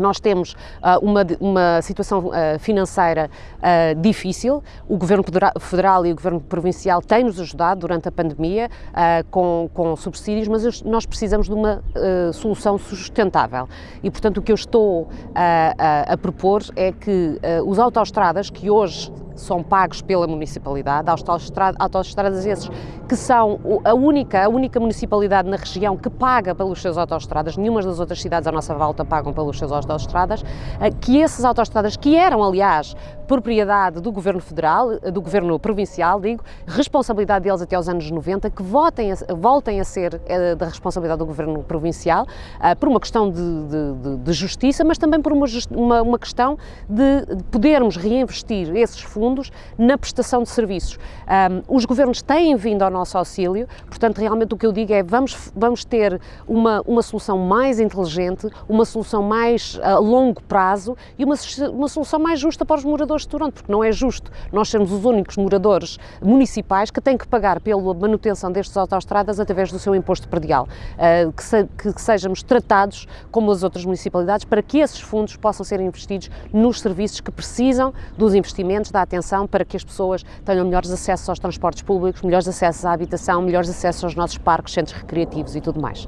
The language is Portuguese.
Nós temos uh, uma, uma, situação uh, financeira uh, difícil. O Governo Federal e o Governo Provincial têm-nos ajudado durante a pandemia com, com, subsídios, mas nós precisamos de uma solução sustentável. E, portanto, o que eu estou a, a propor é que os autoestradas, que hoje são pagos pela municipalidade, autoestradas esses que são a única, a única municipalidade na região que paga pelos seus autoestradas, nenhuma das outras cidades à nossa volta pagam pelos seus autoestradas, eh, que esses autoestradas, que eram, aliás, propriedade do Governo Federal, eh, do Governo Provincial, digo, responsabilidade deles até aos anos 90, que votem a, voltem a ser é, da responsabilidade do Governo Provincial, por uma questão de, de, de, justiça, mas também por uma, uma, uma questão de podermos reinvestir esses fundos na prestação de serviços. Um, os governos têm vindo ao nosso auxílio, portanto, realmente o que eu digo é vamos, vamos ter uma, uma solução mais inteligente, uma solução mais a longo prazo e uma, uma solução mais justa para os moradores de Toronto, porque não é justo nós sermos os únicos moradores municipais que têm que pagar pela manutenção destas autoestradas através do seu imposto predial, uh, que, se, que, que sejamos tratados como as outras municipalidades para que esses fundos possam ser investidos nos serviços que precisam dos investimentos, da atenção, para que as pessoas tenham melhores acessos aos transportes públicos, melhores acessos à habitação, melhores acessos aos nossos parques, centros recreativos e tudo mais.